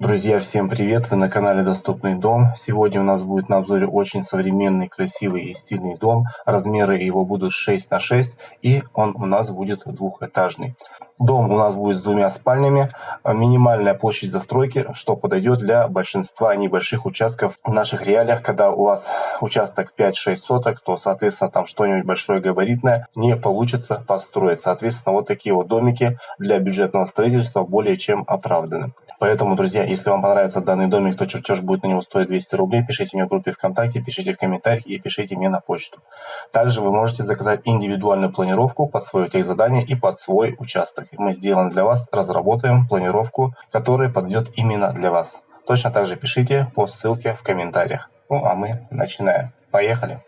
Друзья, всем привет! Вы на канале Доступный дом. Сегодня у нас будет на обзоре очень современный, красивый и стильный дом. Размеры его будут 6 на 6 и он у нас будет двухэтажный. Дом у нас будет с двумя спальнями. Минимальная площадь застройки, что подойдет для большинства небольших участков в наших реалиях. Когда у вас участок 5-6 соток, то, соответственно, там что-нибудь большое габаритное не получится построить. Соответственно, вот такие вот домики для бюджетного строительства более чем оправданы. Поэтому, друзья, если вам понравится данный домик, то чертеж будет на него стоить 200 рублей. Пишите мне в группе ВКонтакте, пишите в комментариях и пишите мне на почту. Также вы можете заказать индивидуальную планировку под свое техзадание и под свой участок. Мы сделаем для вас, разработаем планировку, которая подойдет именно для вас. Точно так же пишите по ссылке в комментариях. Ну а мы начинаем. Поехали!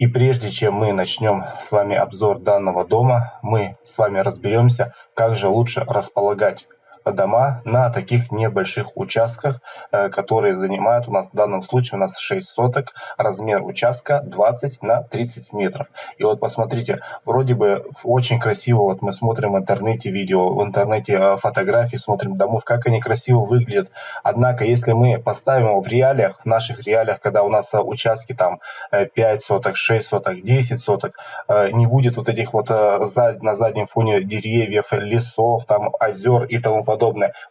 И прежде чем мы начнем с вами обзор данного дома, мы с вами разберемся, как же лучше располагать дома на таких небольших участках, э, которые занимают у нас в данном случае у нас 6 соток, размер участка 20 на 30 метров. И вот посмотрите, вроде бы очень красиво, вот мы смотрим в интернете видео, в интернете э, фотографии, смотрим домов, как они красиво выглядят. Однако, если мы поставим его в реалиях, в наших реалиях, когда у нас э, участки там 5 соток, 6 соток, 10 соток, не будет вот этих вот на заднем фоне деревьев, лесов, там озер и тому подобное.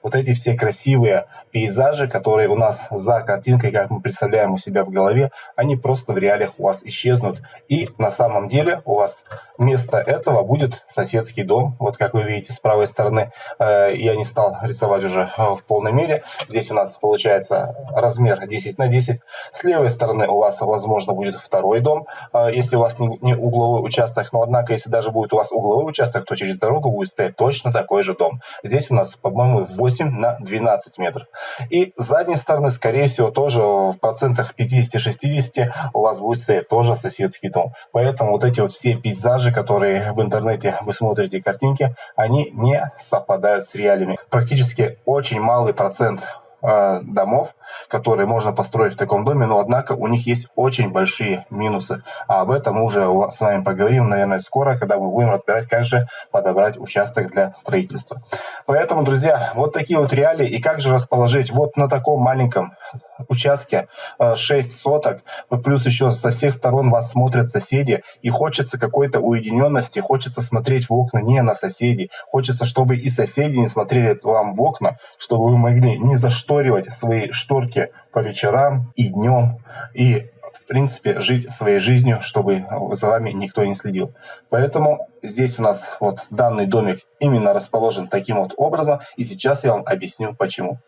Вот эти все красивые пейзажи, которые у нас за картинкой, как мы представляем у себя в голове, они просто в реалиях у вас исчезнут. И на самом деле у вас вместо этого будет соседский дом. Вот как вы видите с правой стороны, э, я не стал рисовать уже э, в полной мере. Здесь у нас получается размер 10 на 10. С левой стороны у вас, возможно, будет второй дом, э, если у вас не угловой участок. Но однако, если даже будет у вас угловой участок, то через дорогу будет стоять точно такой же дом. Здесь у нас, по-моему, 8 на 12 метров. И с задней стороны, скорее всего, тоже в процентах 50-60 у вас будет стоять тоже соседский дом. Поэтому вот эти вот все пейзажи, которые в интернете вы смотрите картинки, они не совпадают с реалиями. Практически очень малый процент Э, домов, которые можно построить в таком доме, но однако у них есть очень большие минусы. А об этом мы уже с вами поговорим, наверное, скоро, когда мы будем разбирать, как же подобрать участок для строительства. Поэтому, друзья, вот такие вот реалии и как же расположить вот на таком маленьком участке 6 э, соток, плюс еще со всех сторон вас смотрят соседи, и хочется какой-то уединенности, хочется смотреть в окна не на соседей, хочется, чтобы и соседи не смотрели вам в окна, чтобы вы могли не зашторивать свои шторки по вечерам и днем, и в принципе, жить своей жизнью, чтобы за вами никто не следил. Поэтому здесь у нас вот данный домик именно расположен таким вот образом, и сейчас я вам объясню почему.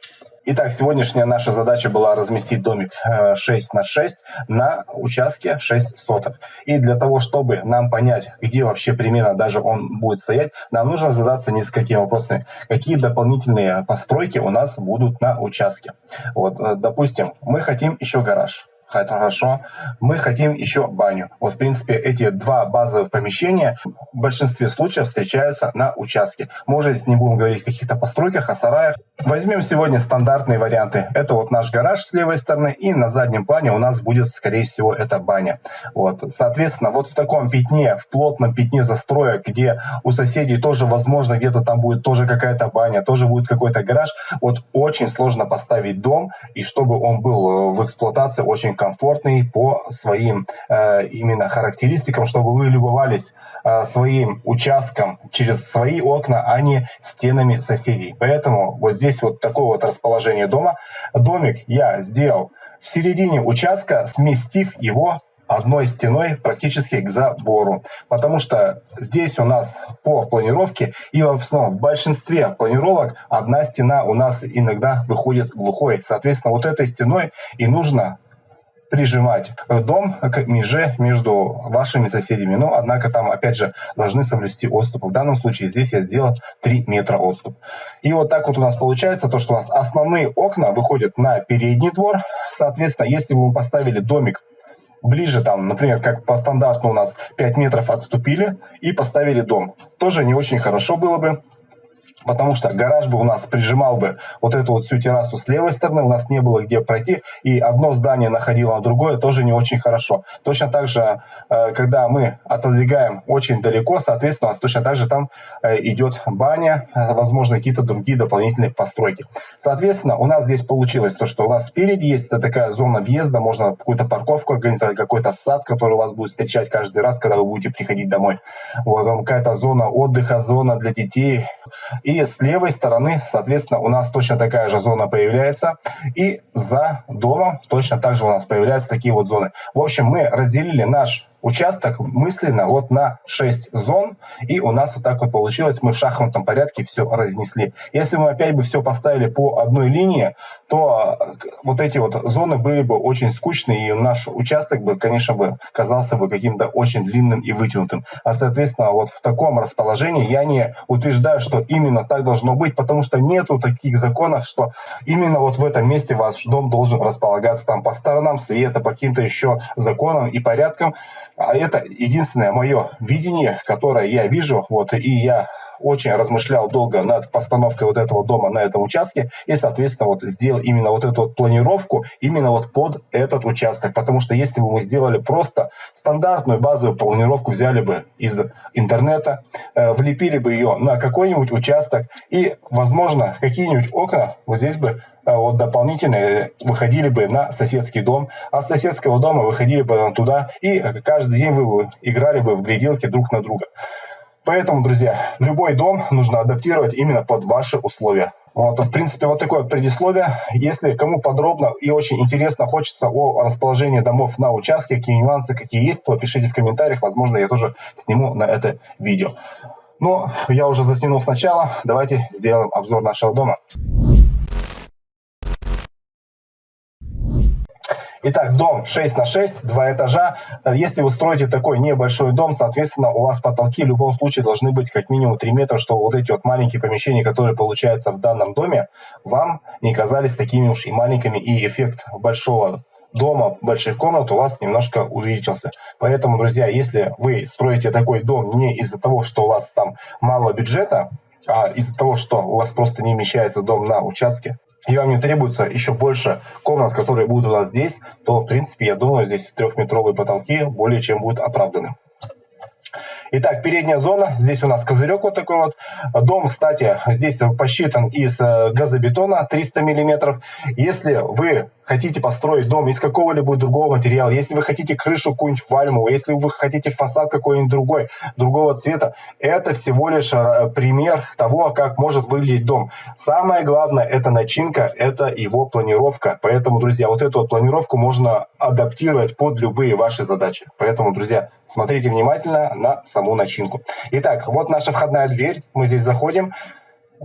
Итак, сегодняшняя наша задача была разместить домик 6 э, на 6 на участке 6 соток. И для того, чтобы нам понять, где вообще примерно даже он будет стоять, нам нужно задаться несколькими вопросами. Какие дополнительные постройки у нас будут на участке? Вот, э, допустим, мы хотим еще гараж хорошо. Мы хотим еще баню. Вот, в принципе, эти два базовых помещения в большинстве случаев встречаются на участке. Мы уже здесь не будем говорить о каких-то постройках, о сараях. Возьмем сегодня стандартные варианты. Это вот наш гараж с левой стороны, и на заднем плане у нас будет, скорее всего, это баня. Вот. Соответственно, вот в таком пятне, в плотном пятне застроек, где у соседей тоже, возможно, где-то там будет тоже какая-то баня, тоже будет какой-то гараж, вот очень сложно поставить дом, и чтобы он был в эксплуатации очень комфортный по своим э, именно характеристикам, чтобы вы любовались э, своим участком через свои окна, а не стенами соседей. Поэтому вот здесь вот такое вот расположение дома. Домик я сделал в середине участка, сместив его одной стеной практически к забору. Потому что здесь у нас по планировке и в основном в большинстве планировок одна стена у нас иногда выходит глухой. Соответственно, вот этой стеной и нужно прижимать дом к меже между вашими соседями. Но, однако, там, опять же, должны соблюсти отступ. В данном случае здесь я сделал 3 метра отступ. И вот так вот у нас получается то, что у нас основные окна выходят на передний двор. Соответственно, если бы мы поставили домик ближе, там, например, как по стандарту у нас 5 метров отступили и поставили дом, тоже не очень хорошо было бы Потому что гараж бы у нас прижимал бы вот эту вот всю террасу с левой стороны, у нас не было где пройти, и одно здание находило на другое, тоже не очень хорошо. Точно так же, э, когда мы отодвигаем очень далеко, соответственно, у нас точно так же там э, идет баня, э, возможно, какие-то другие дополнительные постройки. Соответственно, у нас здесь получилось то, что у нас спереди есть такая зона въезда, можно какую-то парковку организовать, какой-то сад, который вас будет встречать каждый раз, когда вы будете приходить домой. Вот, какая-то зона отдыха, зона для детей, и с левой стороны, соответственно, у нас точно такая же зона появляется. И за домом точно так же у нас появляются такие вот зоны. В общем, мы разделили наш участок мысленно вот на 6 зон, и у нас вот так вот получилось, мы в шахматном порядке все разнесли. Если мы опять бы все поставили по одной линии, то э, вот эти вот зоны были бы очень скучные, и наш участок бы, конечно, бы казался бы каким-то очень длинным и вытянутым. А, соответственно, вот в таком расположении я не утверждаю, что именно так должно быть, потому что нету таких законов, что именно вот в этом месте ваш дом должен располагаться там по сторонам света, по каким-то еще законам и порядкам. А это единственное мое видение, которое я вижу, вот, и я очень размышлял долго над постановкой вот этого дома на этом участке и, соответственно, вот сделал именно вот эту вот планировку именно вот под этот участок. Потому что если бы мы сделали просто стандартную базовую планировку, взяли бы из интернета, э, влепили бы ее на какой-нибудь участок и, возможно, какие-нибудь окна вот здесь бы вот дополнительные выходили бы на соседский дом, а с соседского дома выходили бы туда, и каждый день вы играли бы в гляделки друг на друга. Поэтому, друзья, любой дом нужно адаптировать именно под ваши условия. Вот, в принципе, вот такое предисловие. Если кому подробно и очень интересно хочется о расположении домов на участке, какие нюансы, какие есть, то пишите в комментариях. Возможно, я тоже сниму на это видео. Но я уже затянул сначала. Давайте сделаем обзор нашего дома. Итак, дом 6 на 6, два этажа. Если вы строите такой небольшой дом, соответственно, у вас потолки в любом случае должны быть как минимум 3 метра, чтобы вот эти вот маленькие помещения, которые получаются в данном доме, вам не казались такими уж и маленькими, и эффект большого дома, больших комнат у вас немножко увеличился. Поэтому, друзья, если вы строите такой дом не из-за того, что у вас там мало бюджета, а из-за того, что у вас просто не вмещается дом на участке, и вам не требуется еще больше комнат, которые будут у нас здесь, то, в принципе, я думаю, здесь трехметровые потолки более чем будут оправданы. Итак, передняя зона. Здесь у нас козырек вот такой вот. Дом, кстати, здесь посчитан из э, газобетона 300 миллиметров. Если вы хотите построить дом из какого-либо другого материала, если вы хотите крышу какую-нибудь вальмовую, если вы хотите фасад какой-нибудь другой, другого цвета, это всего лишь э, пример того, как может выглядеть дом. Самое главное, это начинка, это его планировка. Поэтому, друзья, вот эту вот планировку можно адаптировать под любые ваши задачи. Поэтому, друзья, смотрите внимательно на саму начинку. Итак, вот наша входная дверь. Мы здесь заходим.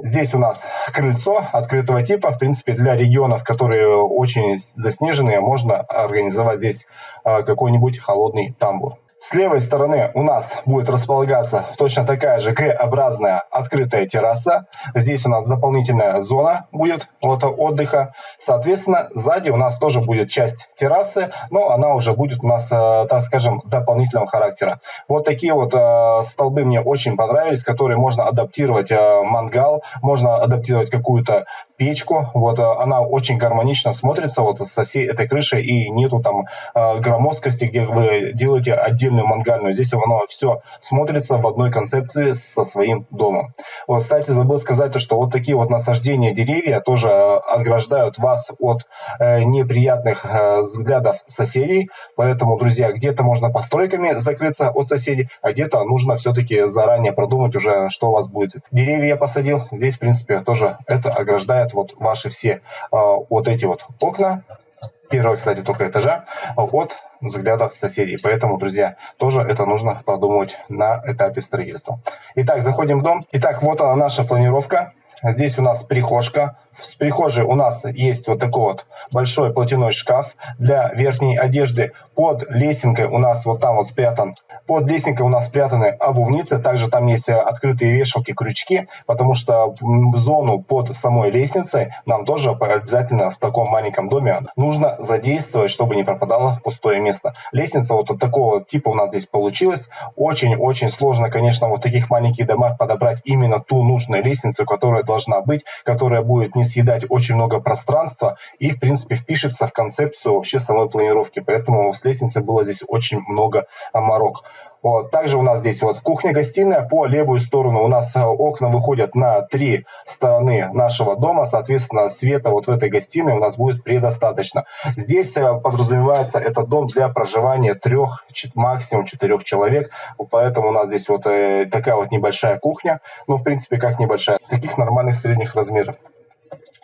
Здесь у нас крыльцо открытого типа. В принципе, для регионов, которые очень заснеженные, можно организовать здесь а, какой-нибудь холодный тамбур. С левой стороны у нас будет располагаться точно такая же Г-образная открытая терраса. Здесь у нас дополнительная зона будет вот, отдыха. Соответственно, сзади у нас тоже будет часть террасы, но она уже будет у нас, э, так скажем, дополнительного характера. Вот такие вот э, столбы мне очень понравились, которые можно адаптировать э, мангал, можно адаптировать какую-то печку. Вот она очень гармонично смотрится вот со всей этой крышей и нету там громоздкости, где вы делаете отдельную мангальную. Здесь оно все смотрится в одной концепции со своим домом. Вот, кстати, забыл сказать, то, что вот такие вот насаждения деревья тоже э, ограждают вас от э, неприятных э, взглядов соседей. Поэтому, друзья, где-то можно постройками закрыться от соседей, а где-то нужно все-таки заранее продумать уже, что у вас будет. Деревья я посадил. Здесь, в принципе, тоже это ограждает вот ваши все э, вот эти вот окна первого, кстати, только этажа от взглядов соседей. Поэтому, друзья, тоже это нужно продумывать на этапе строительства. Итак, заходим в дом. Итак, вот она наша планировка. Здесь у нас прихожка, В прихожей у нас есть вот такой вот большой платяной шкаф для верхней одежды. Под лесенкой у нас вот там вот спрятан под лестницей у нас спрятаны обувницы, также там есть э, открытые вешалки, крючки, потому что зону под самой лестницей нам тоже обязательно в таком маленьком доме нужно задействовать, чтобы не пропадало пустое место. Лестница вот такого типа у нас здесь получилась. Очень-очень сложно, конечно, вот в таких маленьких домах подобрать именно ту нужную лестницу, которая должна быть, которая будет не съедать очень много пространства и, в принципе, впишется в концепцию вообще самой планировки. Поэтому с лестницей было здесь очень много морок. Вот. Также у нас здесь вот кухня-гостиная. По левую сторону у нас э, окна выходят на три стороны нашего дома. Соответственно, света вот в этой гостиной у нас будет предостаточно. Здесь э, подразумевается этот дом для проживания трех, максимум четырех человек. Поэтому у нас здесь вот э, такая вот небольшая кухня. Ну, в принципе, как небольшая. Таких нормальных средних размеров.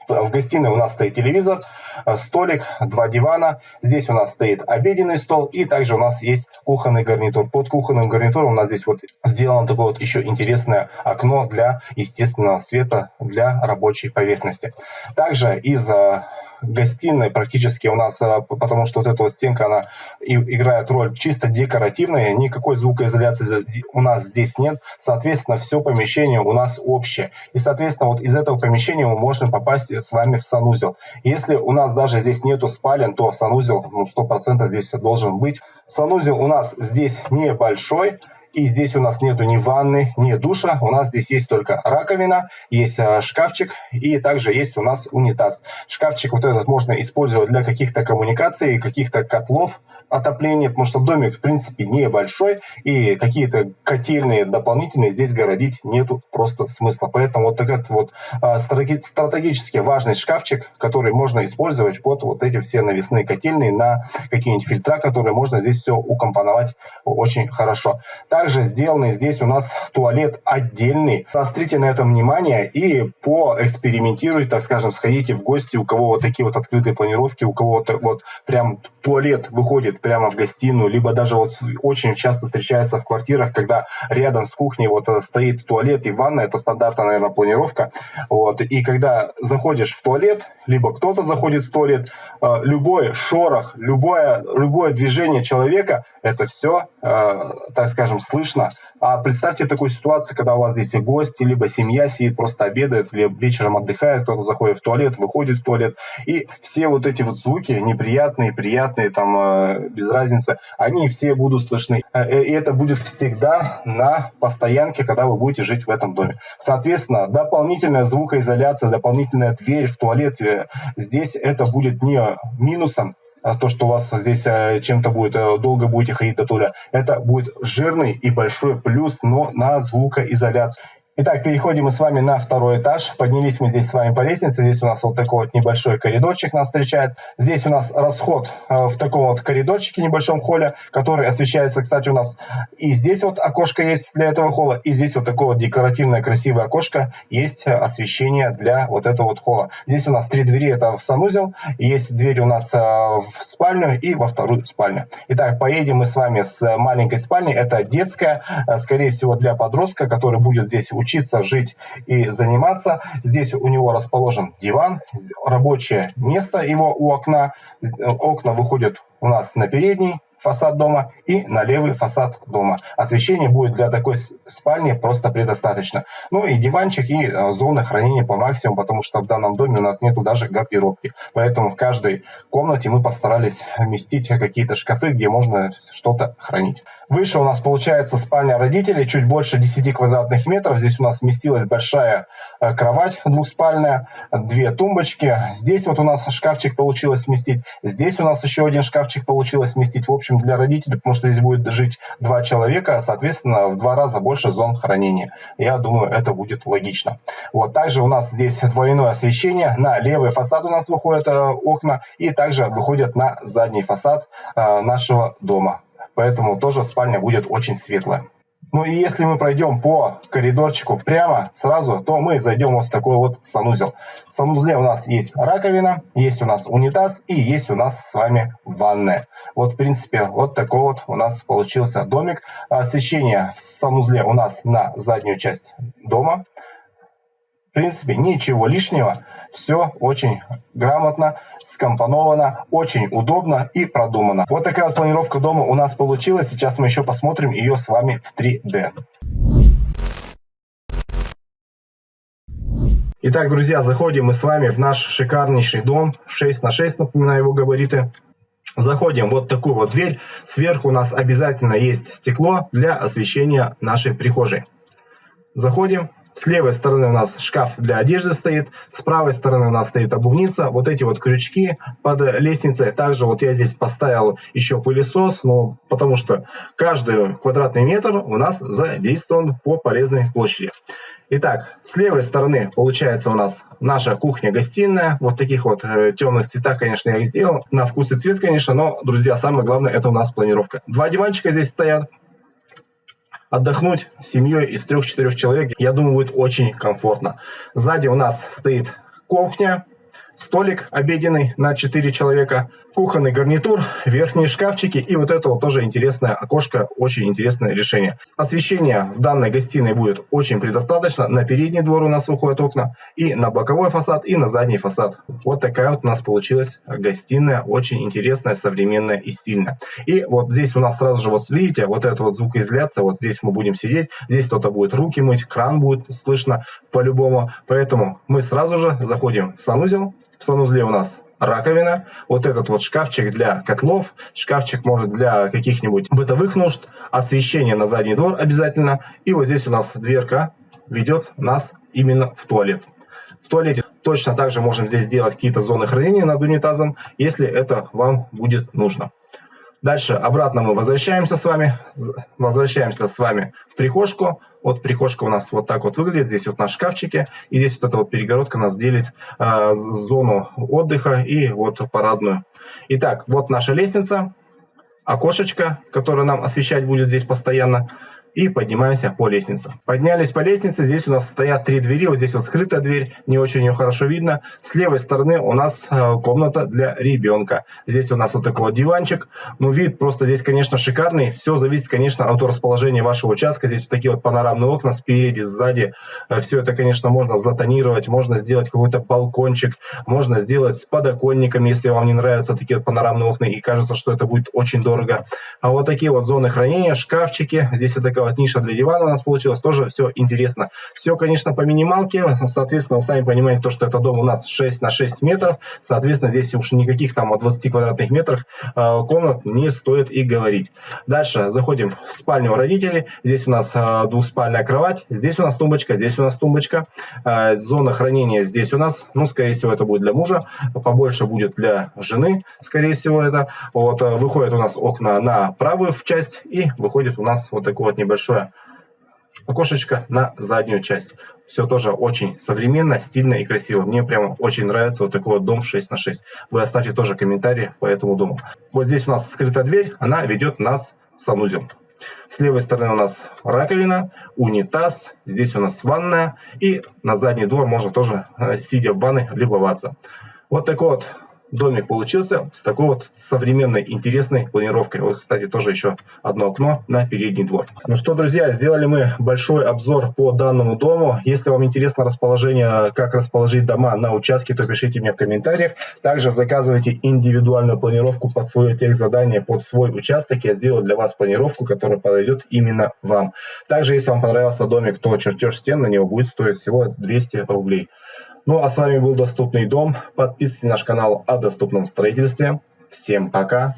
В гостиной у нас стоит телевизор, э, столик, два дивана. Здесь у нас стоит обеденный стол и также у нас есть кухонный гарнитур. Под кухонным гарнитуром у нас здесь вот сделано такое вот еще интересное окно для естественного света для рабочей поверхности. Также из э, гостиной практически у нас, э, потому что вот эта вот стенка, она играет роль чисто декоративная, никакой звукоизоляции у нас здесь нет, соответственно, все помещение у нас общее. И, соответственно, вот из этого помещения мы можем попасть с вами в санузел. Если у нас даже здесь нету спален, то санузел ну, 100% здесь должен быть. Санузел у нас здесь небольшой, и здесь у нас нету ни ванны, ни душа. У нас здесь есть только раковина, есть э, шкафчик и также есть у нас унитаз. Шкафчик вот этот можно использовать для каких-то коммуникаций, каких-то котлов, отопление, потому что домик, в принципе, небольшой, и какие-то котельные дополнительные здесь городить нету просто смысла. Поэтому вот этот вот а, стратегически важный шкафчик, который можно использовать под вот эти все навесные котельные на какие-нибудь фильтра, которые можно здесь все укомпоновать очень хорошо. Также сделанный здесь у нас туалет отдельный. Острите на это внимание и поэкспериментируйте, так скажем, сходите в гости, у кого вот такие вот открытые планировки, у кого вот, вот прям туалет выходит прямо в гостиную, либо даже вот очень часто встречается в квартирах, когда рядом с кухней вот э, стоит туалет и ванна, это стандартная, наверное, планировка. Вот. И когда заходишь в туалет, либо кто-то заходит в туалет, э, любой шорох, любое, любое движение человека, это все, э, так скажем, слышно а представьте такую ситуацию, когда у вас здесь гости, либо семья сидит, просто обедает, или вечером отдыхает, кто-то заходит в туалет, выходит в туалет, и все вот эти вот звуки, неприятные, приятные, там, э, без разницы, они все будут слышны. Э, э, и это будет всегда на постоянке, когда вы будете жить в этом доме. Соответственно, дополнительная звукоизоляция, дополнительная дверь в туалете, здесь это будет не минусом, а то, что у вас здесь э, чем-то будет, э, долго будете ходить до туля, это будет жирный и большой плюс, но на звукоизоляцию. Итак, переходим мы с вами на второй этаж. Поднялись мы здесь с вами по лестнице. Здесь у нас вот такой вот небольшой коридорчик нас встречает. Здесь у нас расход э, в таком вот коридорчике, небольшом холле, который освещается, кстати, у нас и здесь вот окошко есть для этого холла, и здесь вот такое вот декоративное красивое окошко есть э, освещение для вот этого вот холла. Здесь у нас три двери, это в санузел, есть дверь у нас э, в спальню и во вторую спальню. Итак, поедем мы с вами с маленькой спальни. Это детская, скорее всего, для подростка, который будет здесь учиться жить и заниматься. Здесь у него расположен диван, рабочее место его у окна. Окна выходят у нас на передний фасад дома и на левый фасад дома. Освещение будет для такой спальни просто предостаточно. Ну и диванчик и э, зоны хранения по максимуму, потому что в данном доме у нас нету даже гардеробки. Поэтому в каждой комнате мы постарались вместить какие-то шкафы, где можно что-то хранить. Выше у нас получается спальня родителей, чуть больше 10 квадратных метров. Здесь у нас вместилась большая э, кровать двухспальная, две тумбочки. Здесь вот у нас шкафчик получилось вместить. Здесь у нас еще один шкафчик получилось вместить. В общем, для родителей, потому что здесь будет жить два человека, соответственно, в два раза больше зон хранения. Я думаю, это будет логично. Вот. Также у нас здесь двойное освещение. На левый фасад у нас выходят э, окна и также выходят на задний фасад э, нашего дома поэтому тоже спальня будет очень светлая. Ну и если мы пройдем по коридорчику прямо сразу, то мы зайдем вот в такой вот санузел. В санузле у нас есть раковина, есть у нас унитаз и есть у нас с вами ванная. Вот в принципе вот такой вот у нас получился домик. Освещение в санузле у нас на заднюю часть дома. В принципе, ничего лишнего. Все очень грамотно, скомпоновано, очень удобно и продумано. Вот такая вот планировка дома у нас получилась. Сейчас мы еще посмотрим ее с вами в 3D. Итак, друзья, заходим мы с вами в наш шикарнейший дом. 6 на 6, напоминаю его габариты. Заходим вот такую вот дверь. Сверху у нас обязательно есть стекло для освещения нашей прихожей. Заходим, с левой стороны у нас шкаф для одежды стоит, с правой стороны у нас стоит обувница. Вот эти вот крючки под лестницей. Также вот я здесь поставил еще пылесос, ну, потому что каждый квадратный метр у нас задействован по полезной площади. Итак, с левой стороны получается у нас наша кухня-гостиная. Вот таких вот э, темных цветах, конечно, я их сделал. На вкус и цвет, конечно, но, друзья, самое главное, это у нас планировка. Два диванчика здесь стоят отдохнуть с семьей из трех-четырех человек, я думаю, будет очень комфортно. Сзади у нас стоит кухня, столик обеденный на 4 человека, кухонный гарнитур, верхние шкафчики и вот это вот тоже интересное окошко, очень интересное решение. Освещение в данной гостиной будет очень предостаточно. На передний двор у нас выходят окна и на боковой фасад, и на задний фасад. Вот такая вот у нас получилась гостиная, очень интересная, современная и стильная. И вот здесь у нас сразу же, вот видите, вот это вот звукоизоляция, вот здесь мы будем сидеть, здесь кто-то будет руки мыть, кран будет слышно по-любому. Поэтому мы сразу же заходим в санузел, в санузле у нас раковина, вот этот вот шкафчик для котлов, шкафчик может для каких-нибудь бытовых нужд, освещение на задний двор обязательно. И вот здесь у нас дверка ведет нас именно в туалет. В туалете точно также можем здесь сделать какие-то зоны хранения над унитазом, если это вам будет нужно. Дальше обратно мы возвращаемся с вами, возвращаемся с вами в прихожку. Вот прихожка у нас вот так вот выглядит. Здесь вот наши шкафчики. И здесь вот эта вот перегородка нас делит э, зону отдыха и вот парадную. Итак, вот наша лестница, окошечко, которое нам освещать будет здесь постоянно и поднимаемся по лестнице. Поднялись по лестнице, здесь у нас стоят три двери, вот здесь вот скрытая дверь, не очень ее хорошо видно. С левой стороны у нас э, комната для ребенка. Здесь у нас вот такой вот диванчик, ну вид просто здесь, конечно, шикарный. Все зависит, конечно, от расположения вашего участка. Здесь вот такие вот панорамные окна спереди, сзади. Э, Все это, конечно, можно затонировать, можно сделать какой-то балкончик, можно сделать с подоконниками, если вам не нравятся такие вот панорамные окна и кажется, что это будет очень дорого. А вот такие вот зоны хранения, шкафчики, здесь вот такая вот ниша для дивана у нас получилась, тоже все интересно. Все, конечно, по минималке, соответственно, вы сами понимаете, то, что это дом у нас 6 на 6 метров, соответственно, здесь уж никаких там 20 квадратных метрах э, комнат не стоит и говорить. Дальше заходим в спальню родителей, здесь у нас э, двухспальная кровать, здесь у нас тумбочка, здесь у нас тумбочка, э, зона хранения здесь у нас, ну, скорее всего, это будет для мужа, побольше будет для жены, скорее всего, это. Вот, выходят у нас окна на правую часть и выходит у нас вот такой вот небольшой небольшое окошечко на заднюю часть. Все тоже очень современно, стильно и красиво. Мне прямо очень нравится вот такой вот дом 6 на 6. Вы оставьте тоже комментарии по этому дому. Вот здесь у нас скрытая дверь, она ведет нас в санузел. С левой стороны у нас раковина, унитаз, здесь у нас ванная. И на задний двор можно тоже, э, сидя в ванной, любоваться. Вот такой вот домик получился с такой вот современной, интересной планировкой. Вот, кстати, тоже еще одно окно на передний двор. Ну что, друзья, сделали мы большой обзор по данному дому. Если вам интересно расположение, как расположить дома на участке, то пишите мне в комментариях. Также заказывайте индивидуальную планировку под свое техзадание, под свой участок. Я сделаю для вас планировку, которая подойдет именно вам. Также, если вам понравился домик, то чертеж стен на него будет стоить всего 200 рублей. Ну а с вами был Доступный дом. Подписывайтесь на наш канал о доступном строительстве. Всем пока.